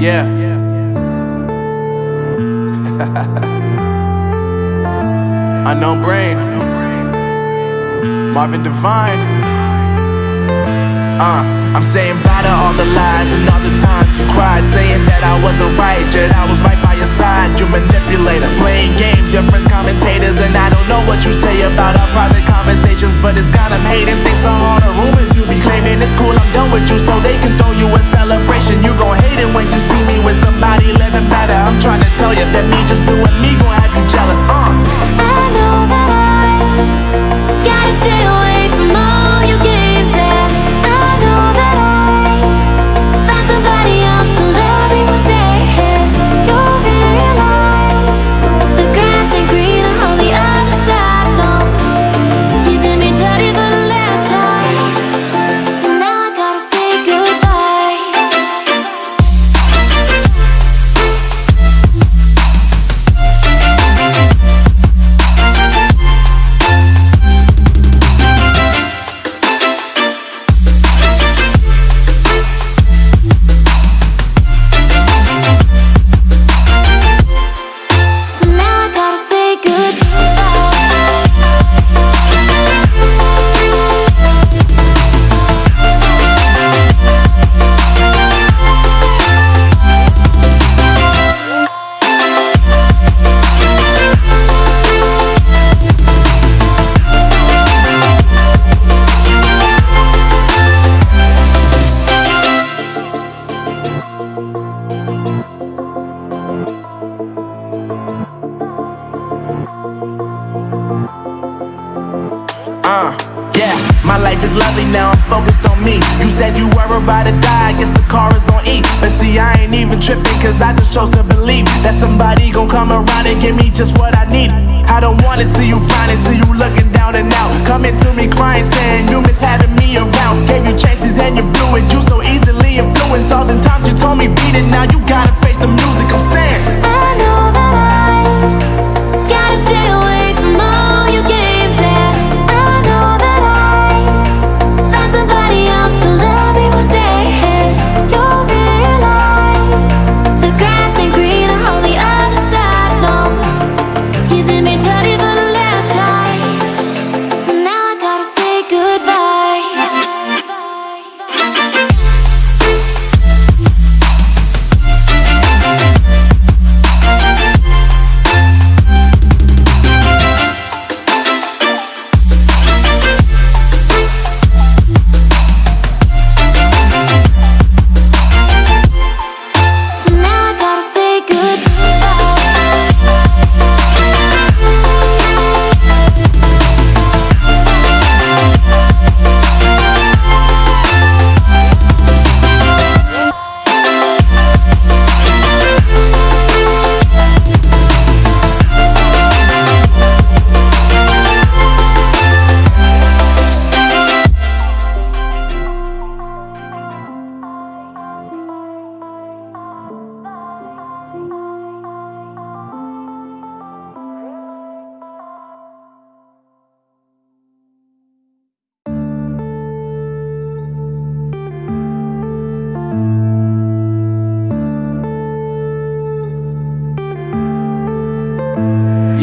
Yeah. Unknown brain. Marvin Divine. Uh, I'm saying bye to all the lies and all the times you cried, saying that I wasn't right, yet I was right your side. You manipulator, playing games, your friends commentators, and I don't know what you say about our private conversations, but it's got them hating. Thanks to all the rumors you be claiming, it's cool. I'm done with you, so they can throw you a celebration. You gon' hate it when you see me with somebody living better. I'm trying to tell you that me just doing me gon' have you jealous. Uh. I know that I gotta stay away die, I guess the car is on E. But see, I ain't even tripping, cause I just chose to believe that somebody gon' come around and give me just what I need. I don't wanna see you frowning, see you looking down and out. Coming to me crying, saying you miss having me around. Gave you chances and you blew it, you so easily influenced. All the times you told me beat it, now you gotta face the music, I'm saying.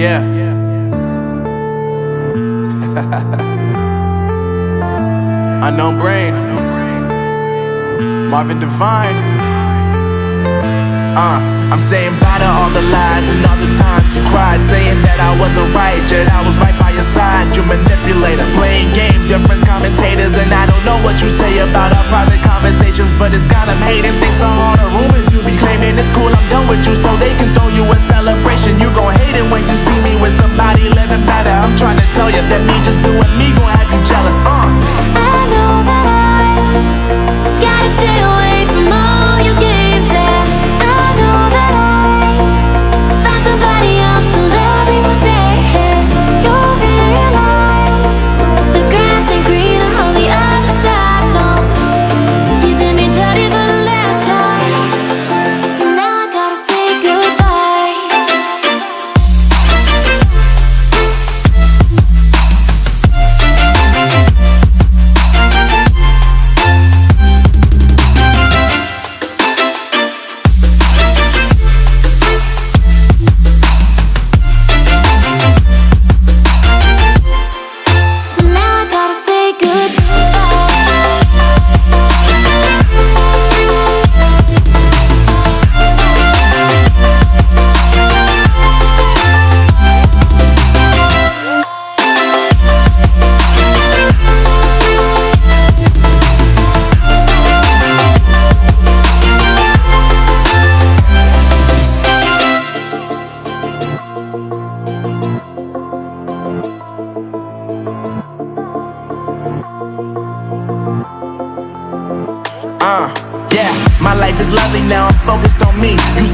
Yeah. Unknown brain. Marvin Divine. Uh, I'm saying bye to all the lies and all the times you cried, saying that I wasn't right, yet I was right by your side. You manipulator, playing games, your friends commentators, and I don't know what you say about our private conversations, but it's got them hating. Thanks to all the rumors you be claiming, it's cool. I'm done with you, so they can throw you a celebration. You gon' hate it when you see me with somebody living better. I'm trying to tell you that me just doing me gon' have you jealous. Uh. I know that I gotta stay away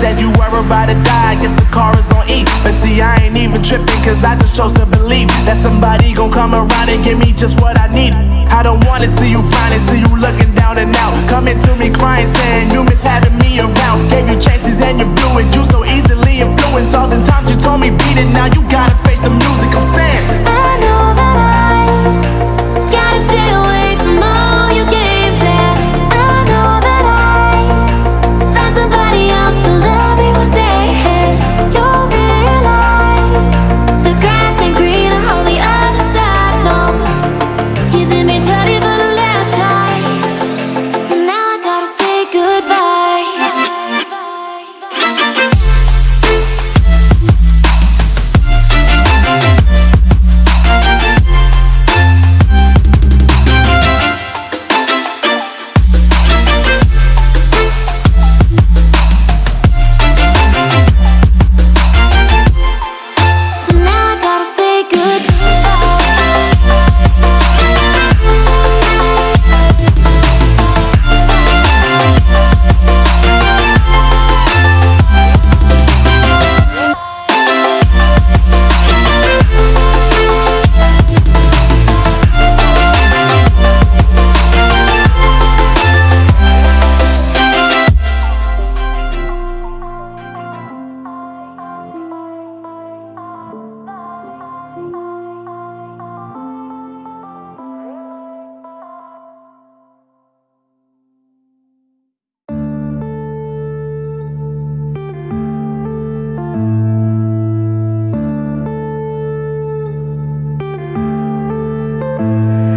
said you were about to die, I guess the car is on E. But see, I ain't even tripping, cause I just chose to believe that somebody gon' come around and give me just what I need. I don't wanna see you flying, see you looking down and out. Coming to me crying, saying you miss having me around. Gave you chances and you blew it, you so easily influenced. All the times you told me beat it, now you gotta face the music, I'm saying.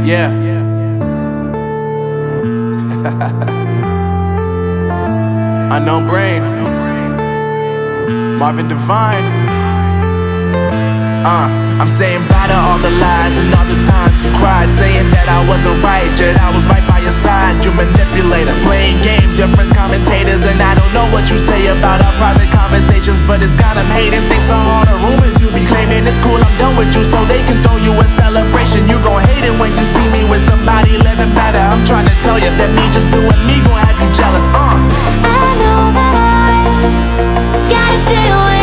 Yeah. Unknown brain. Marvin Divine. Uh, I'm saying bye to all the lies and all the times you cried, saying that I wasn't right, yet I was right by your side. You manipulator, playing games, your friends commentators, and I don't know what you say about our private conversations, but it's got 'em hating. Thanks to all the rumors you be claiming. It's cool, I'm done with you, so they can throw you a celebration. You gon' hate it when you see me with somebody living better. I'm trying to tell you that me just doing me gon' have you jealous. Uh. I know that I gotta stay away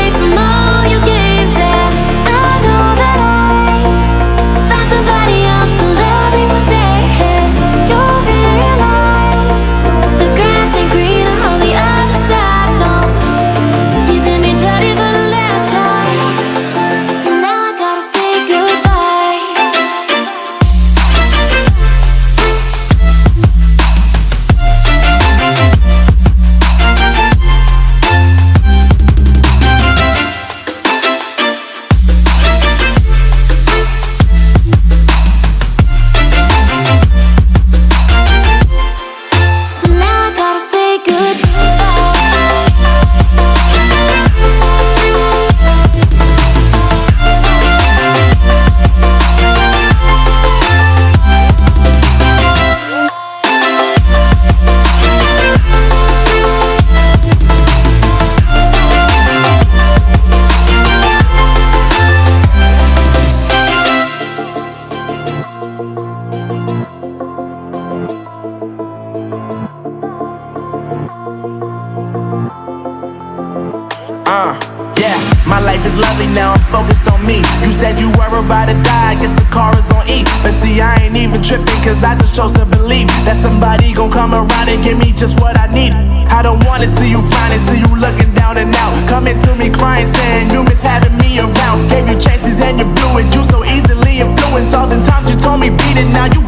gon' come around and give me just what I need. I don't wanna see you flying, see you looking down and out. Coming to me crying, saying you miss having me around. Gave you chances and you blew it, you so easily influenced. All the times you told me beat it, now you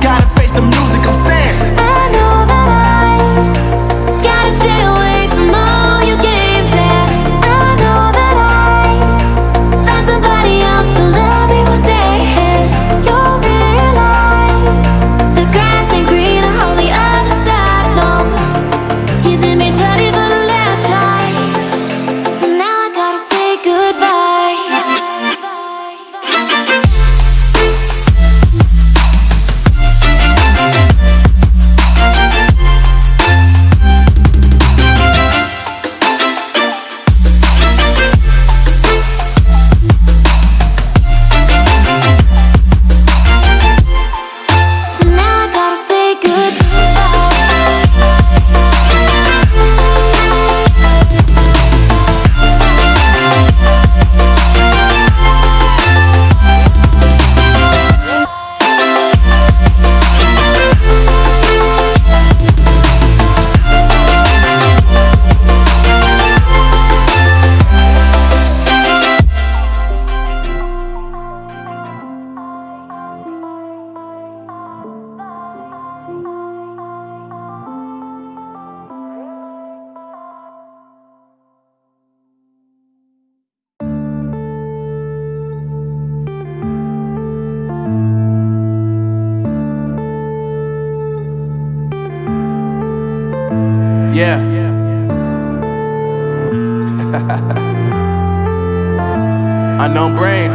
Yeah. Unknown brain.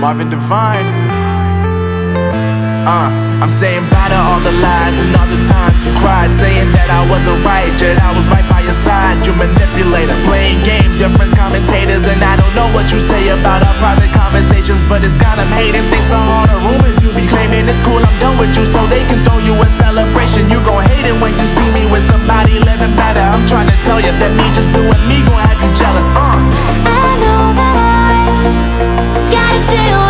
Marvin Divine. Uh, I'm saying bye to all the lies and all the times you cried, saying that I wasn't right, yet I was right by your side. You manipulator, playing games, your friends commentators, and I don't know what you say about our private conversations, but it's got them hating. Thanks to all the rumors you be claiming, it's cool. I'm done with you, so they can throw you a celebration. You gon' hate it when you see me with somebody living better. I'm trying to tell you that me just doing me gon' have you jealous. Uh. I know that I gotta stay away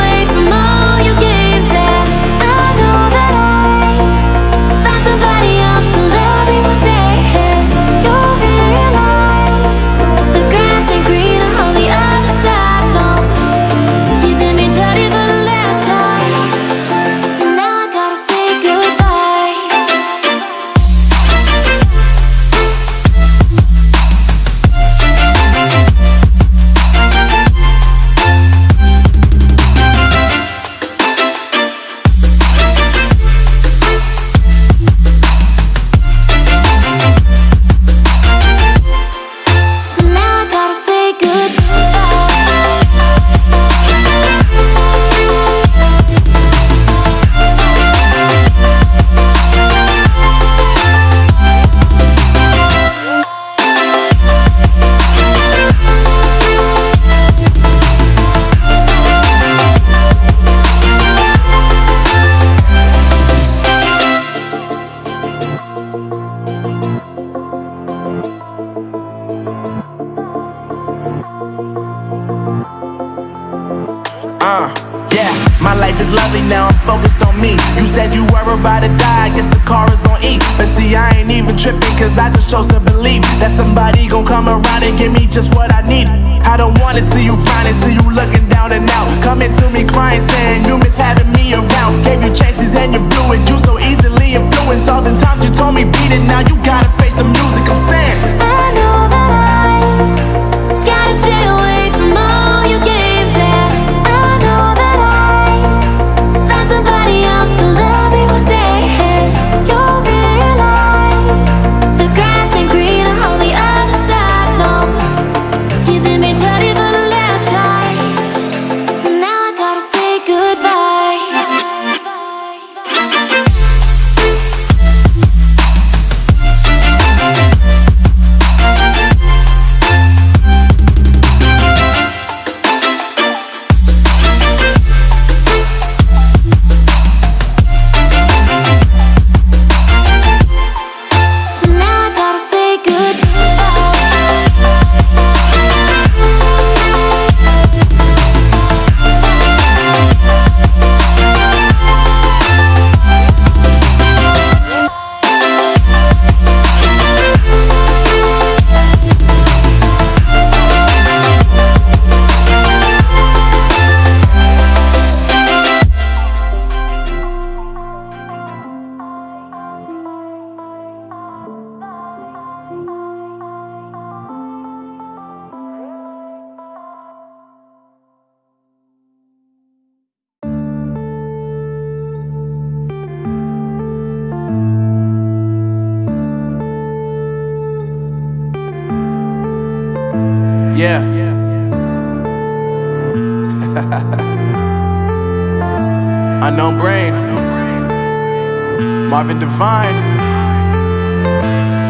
Marvin Divine.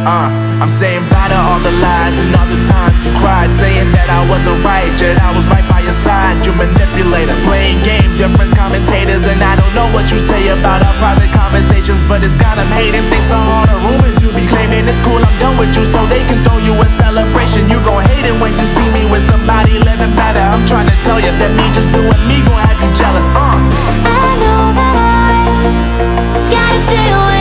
Uh, I'm saying bye to all the lies and all the times you cried, saying that I wasn't right, yet I was right by your side. You manipulator, playing games, your friends commentators, and I don't know what you say about our private conversations, but it's got them hating. Thanks to all the rumors you be claiming, it's cool. I'm done with you, so they can throw you a celebration. You gon' hate it when you see me with somebody living better. I'm trying to tell you that me just doing me gon' have you jealous. Uh. Stay away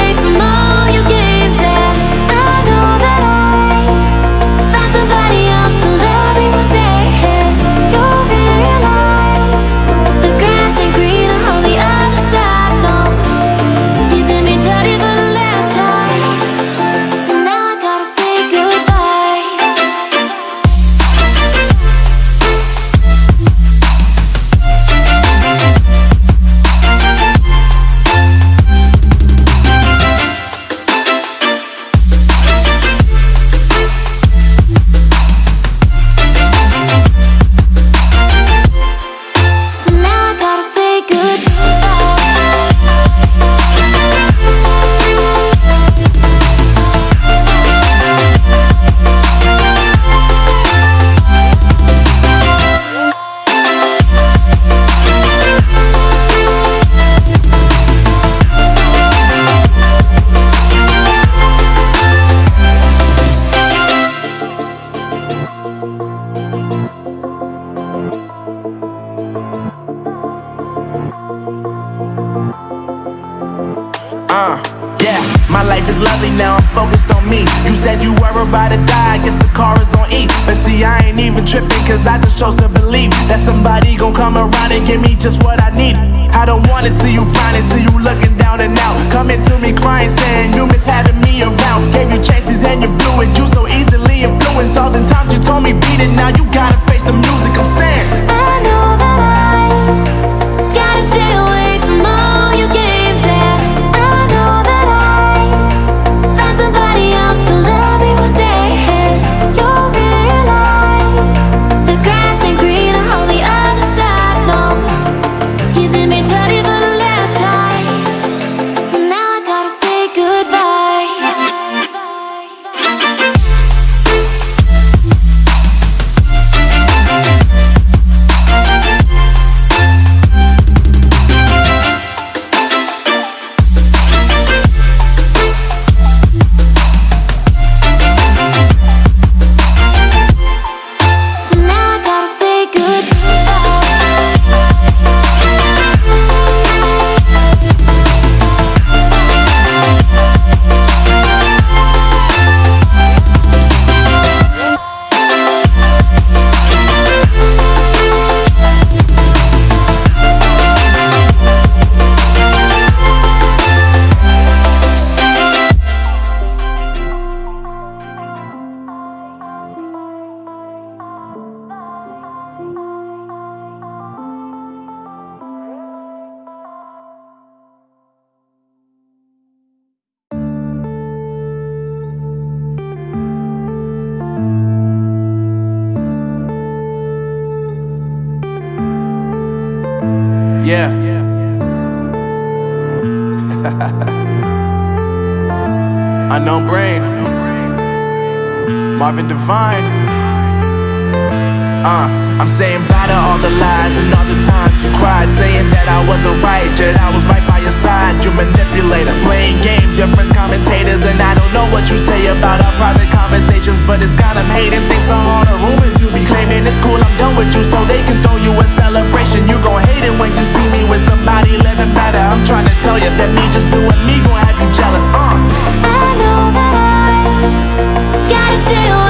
about to die, I guess the car is on E. But see, I ain't even tripping, cause I just chose to believe that somebody gon' come around and give me just what I need. I don't wanna see you frowning, see you looking down and out. Coming to me crying, saying you miss having me around. Gave you chances and you blew it, you so easily influenced. All the times you told me beat it, now you gotta face the music, I'm saying. Divine. Uh, I'm saying bye to all the lies and all the times you cried, saying that I wasn't right, yet I was right by your side. You manipulator, playing games, your friends commentators, and I don't know what you say about our private conversations, but it's got them hating. Thanks to all the rumors you be claiming, it's cool. I'm done with you, so they can throw you a celebration. You gon' hate it when you see me with somebody living better. I'm trying to tell you that me just doing me gon' have you jealous. Uh. I know that I gotta stay away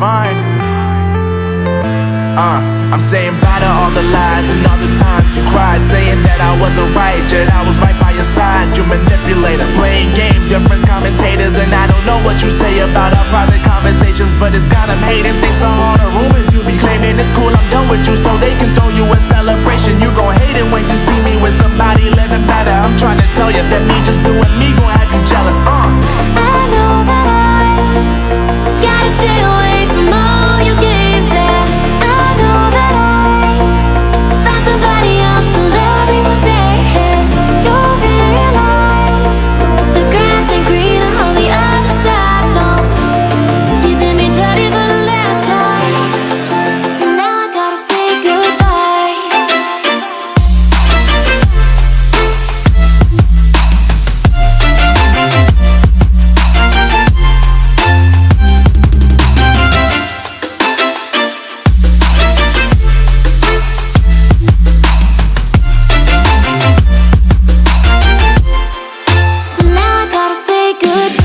Divine. Uh, I'm saying bye to all the lies and all the times you cried, saying that I wasn't right, yet I was right by your side. You manipulator, playing games, your friends commentators, and I don't know what you say about our private conversations, but it's got them hating. Thanks to all the rumors you be claiming, it's cool. I'm done with you, so they can throw you a celebration. You gon' hate it when you see me with somebody living better. I'm trying to tell you that me just doing me gon' have you jealous. Uh. I know that I gotta stay away gotta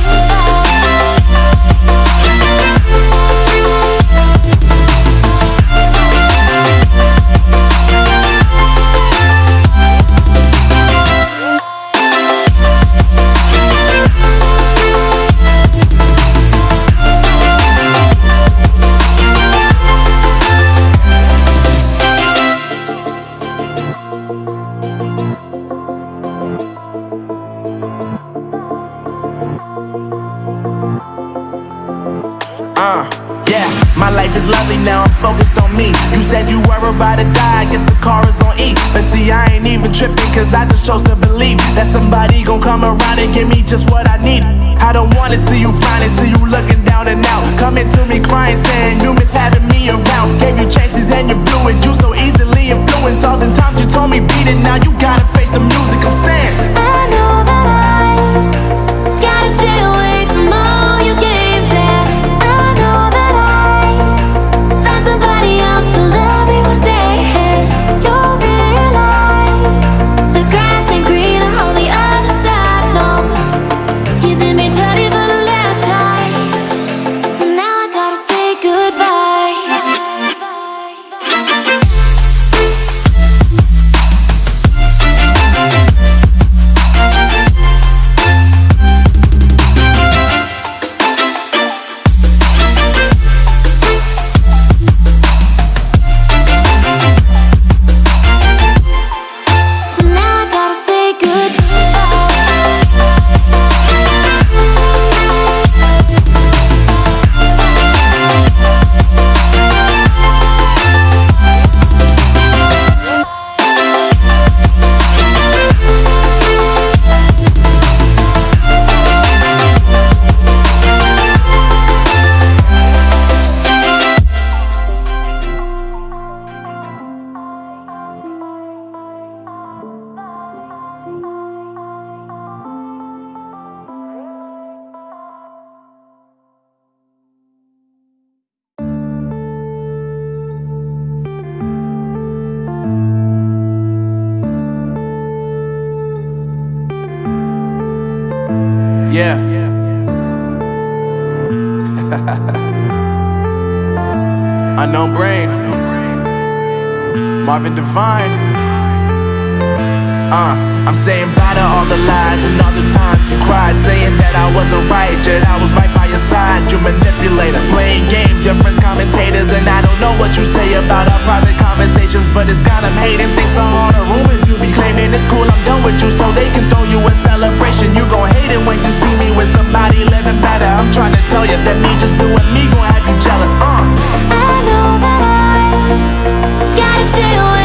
Divine. Uh, I'm saying bye to all the lies and all the times you cried, saying that I wasn't right, yet I was right by your side. You manipulator, playing games, your friends commentators, and I don't know what you say about our private conversations, but it's got them hating. Thanks to all the rumors you be claiming, it's cool. I'm done with you, so they can throw you a celebration. You gon' hate it when you see me with somebody living better. I'm trying to tell you that me just doing me gon' have you jealous. Uh. I know that I gotta stay away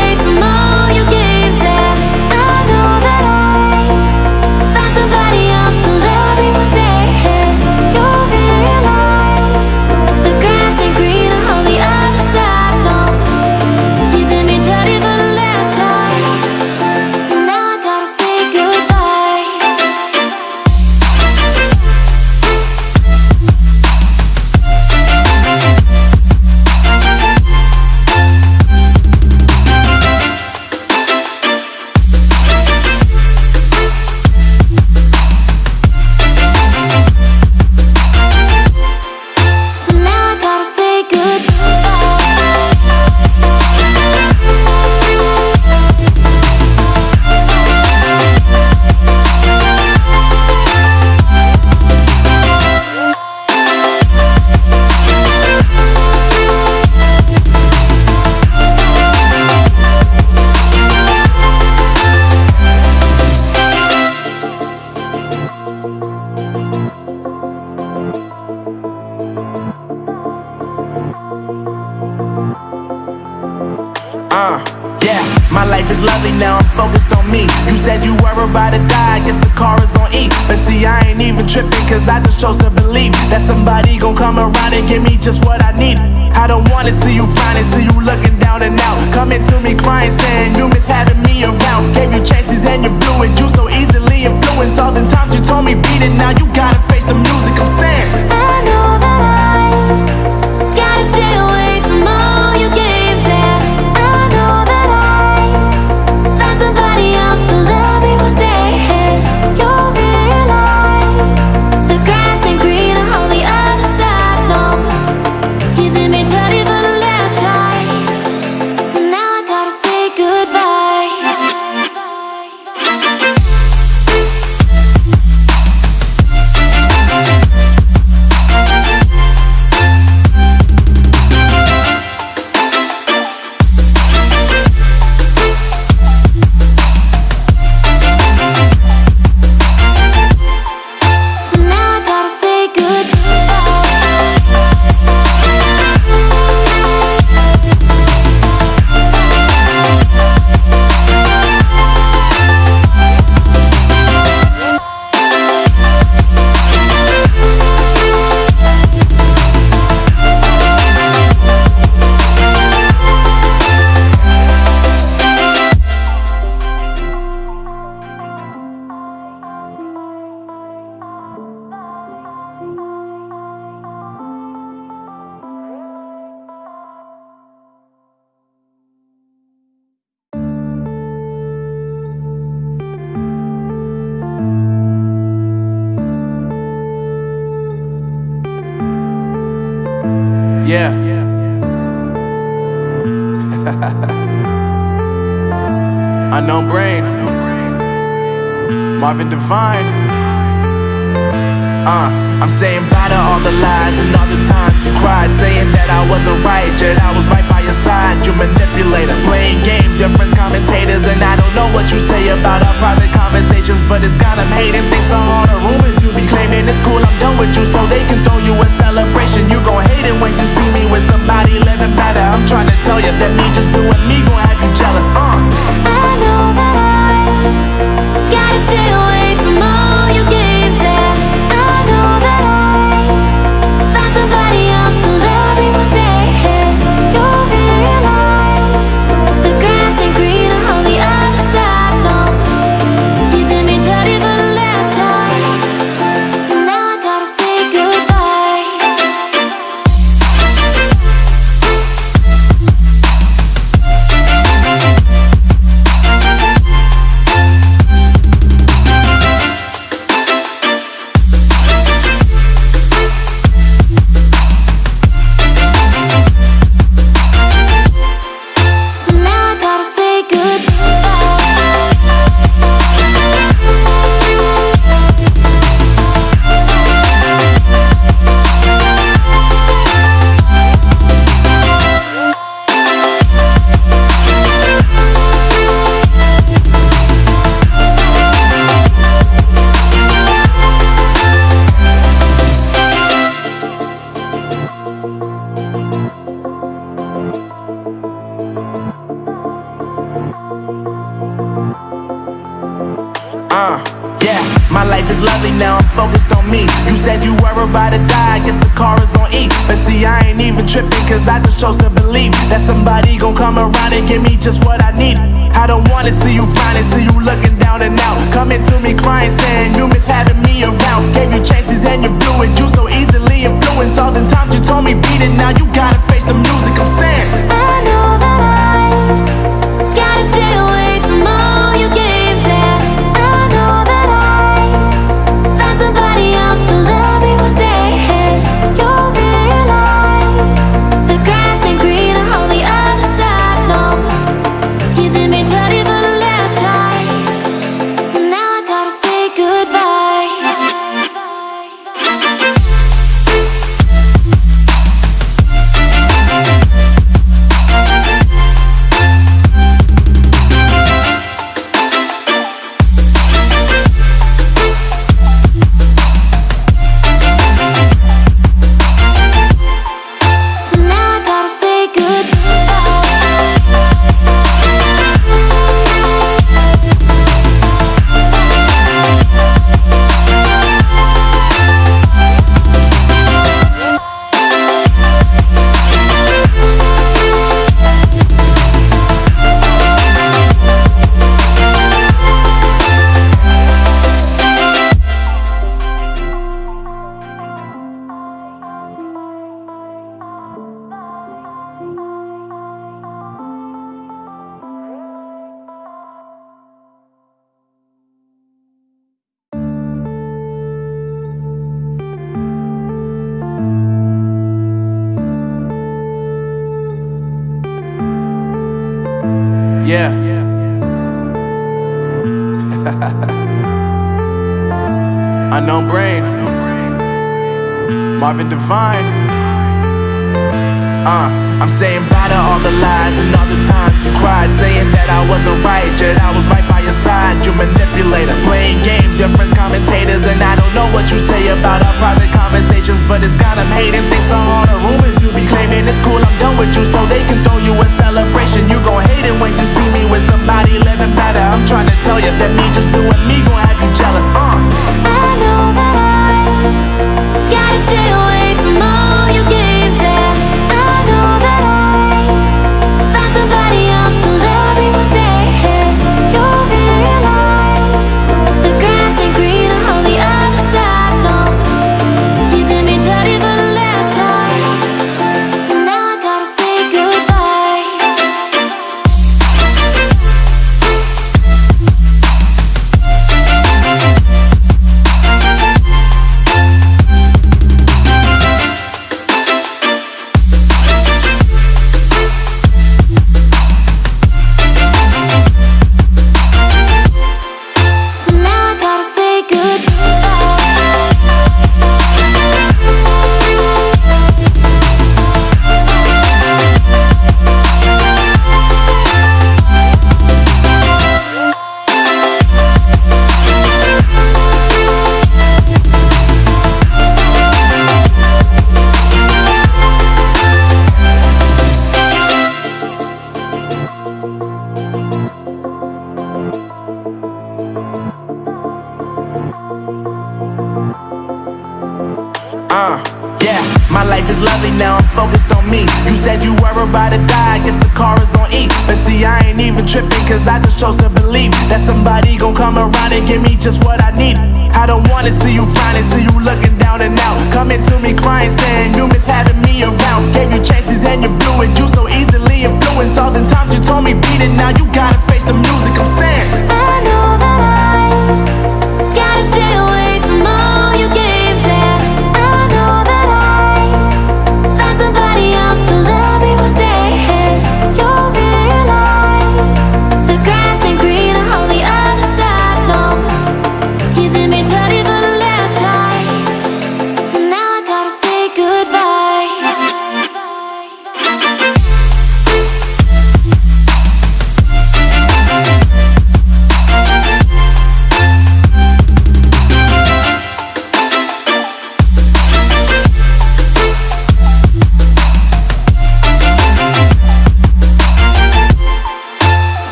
just fine uh, I'm saying bye to all the lies and all the times you cried Saying that I wasn't right, yet I was right by your side. You manipulator, playing games, your friends commentators And I don't know what you say about our private conversations But it's got them hating. Thanks to all the rumors you be claiming It's cool, I'm done with you, so they can throw you a celebration. You gon' hate it when you see me with somebody living better. I'm trying to tell you that me just doing me gon' have you jealous, uh. I know that I gotta stay away.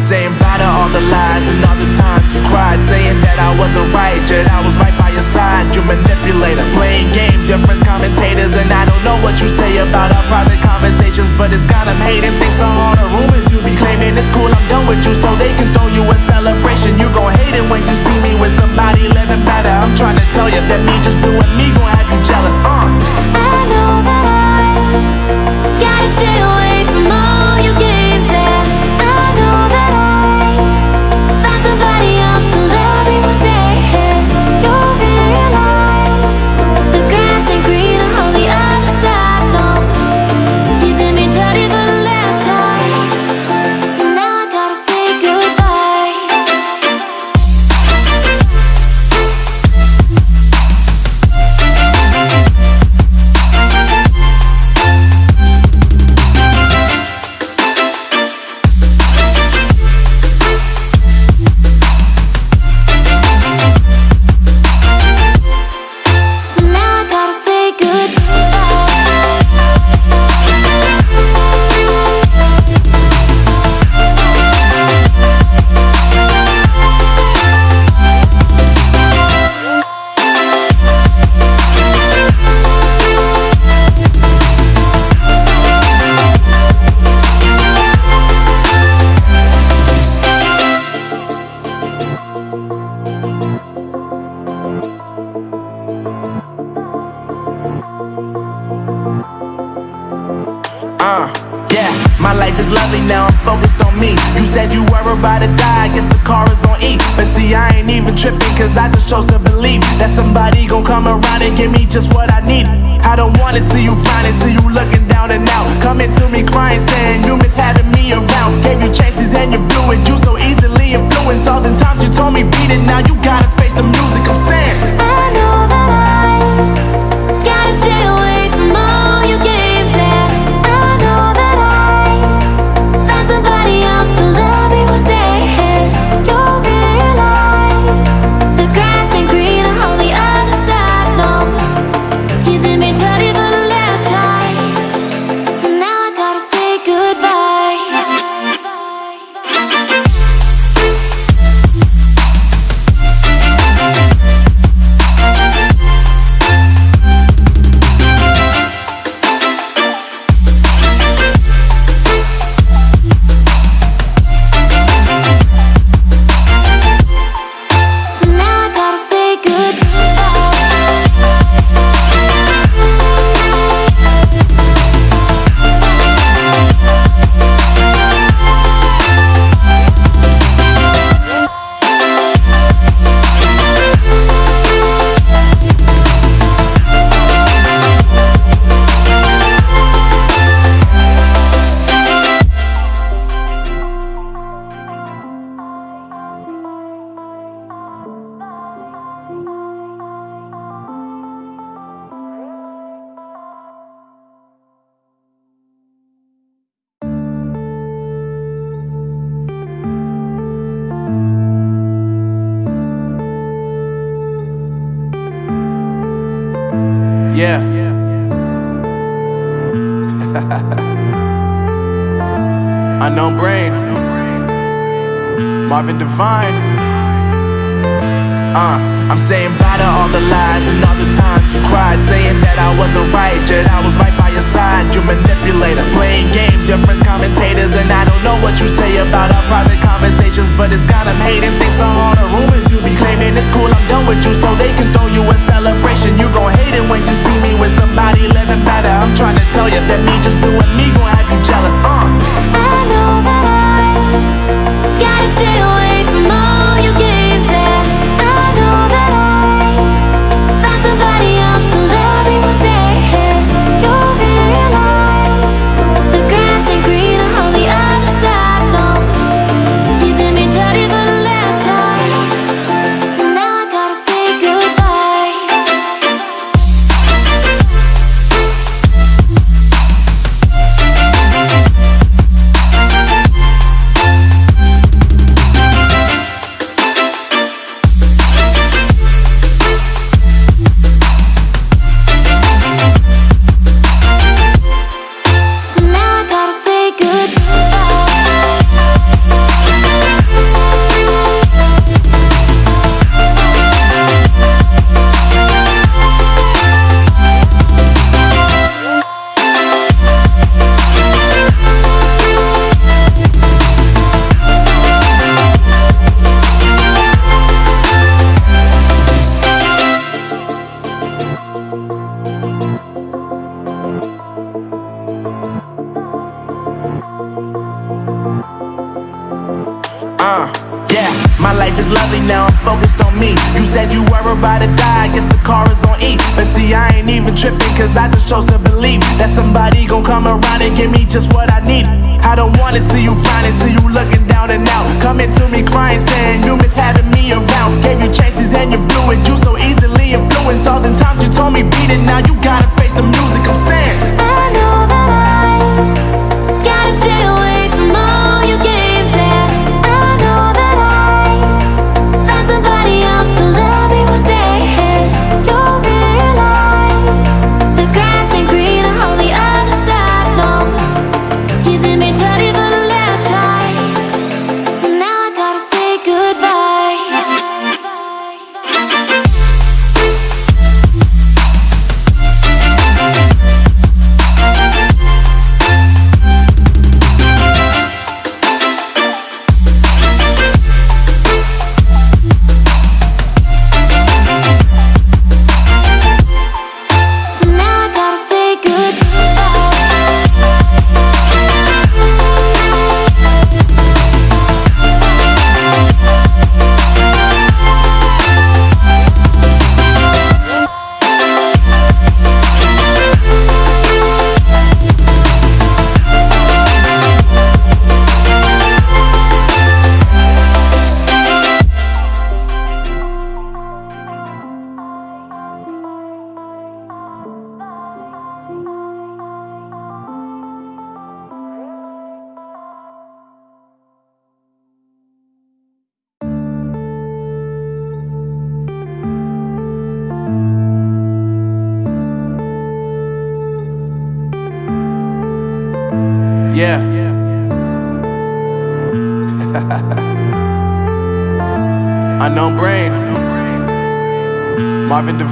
saying bye to all the lies and all the times you cried Saying that I wasn't right, yet I was right by your side. You manipulator, playing games, your friends commentators And I don't know what you say about our private conversations But it's got them hating. Thanks to all the rumors you be claiming It's cool, I'm done with you, so they can throw you a celebration. You gon' hate it when you see me with somebody living better. I'm trying to tell you that me just doing me gon' have you jealous, uh. I know that I gotta stay away from all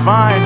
Marvin